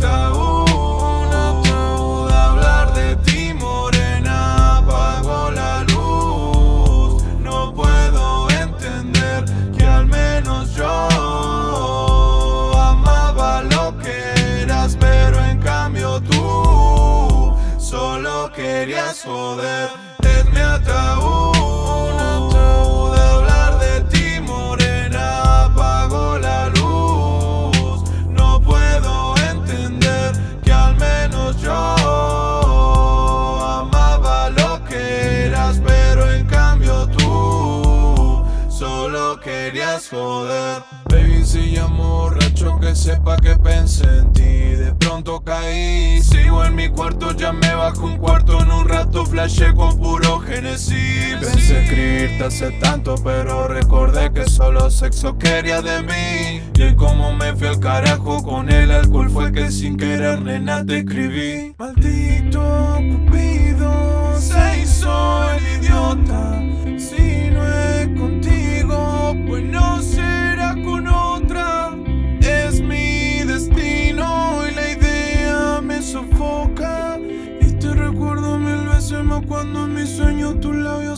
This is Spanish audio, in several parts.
tabú, no tabú hablar de ti, morena. Apago la luz, no puedo entender que al menos yo amaba lo que eras, pero en cambio tú solo querías joder. Es mi ataúd. querías joder. Baby, si ya borracho que sepa que pensé en ti. De pronto caí, sigo en mi cuarto Ya me bajo un cuarto, en un rato flashé con puro Genesis. Pensé escribirte hace tanto, pero recordé que solo sexo quería de mí. Y hoy como me fui al carajo con el alcohol Fue que sin querer, nena, te escribí. Maldito Cupido, se hizo el idiota.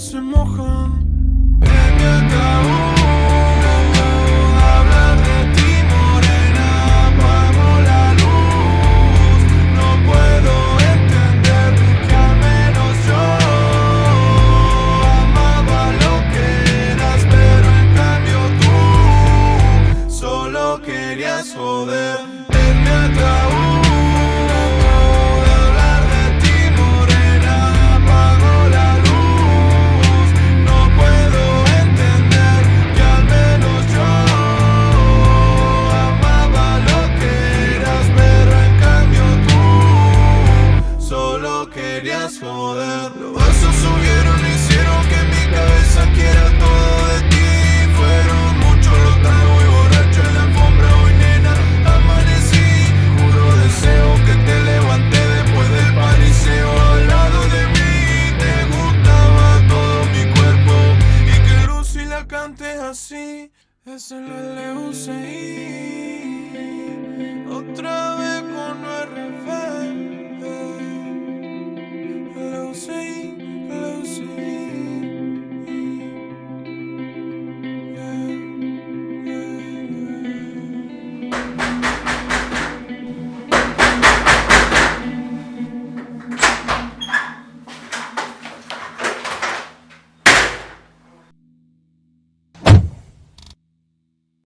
se mojan. así es el LUCI. Otra vez con el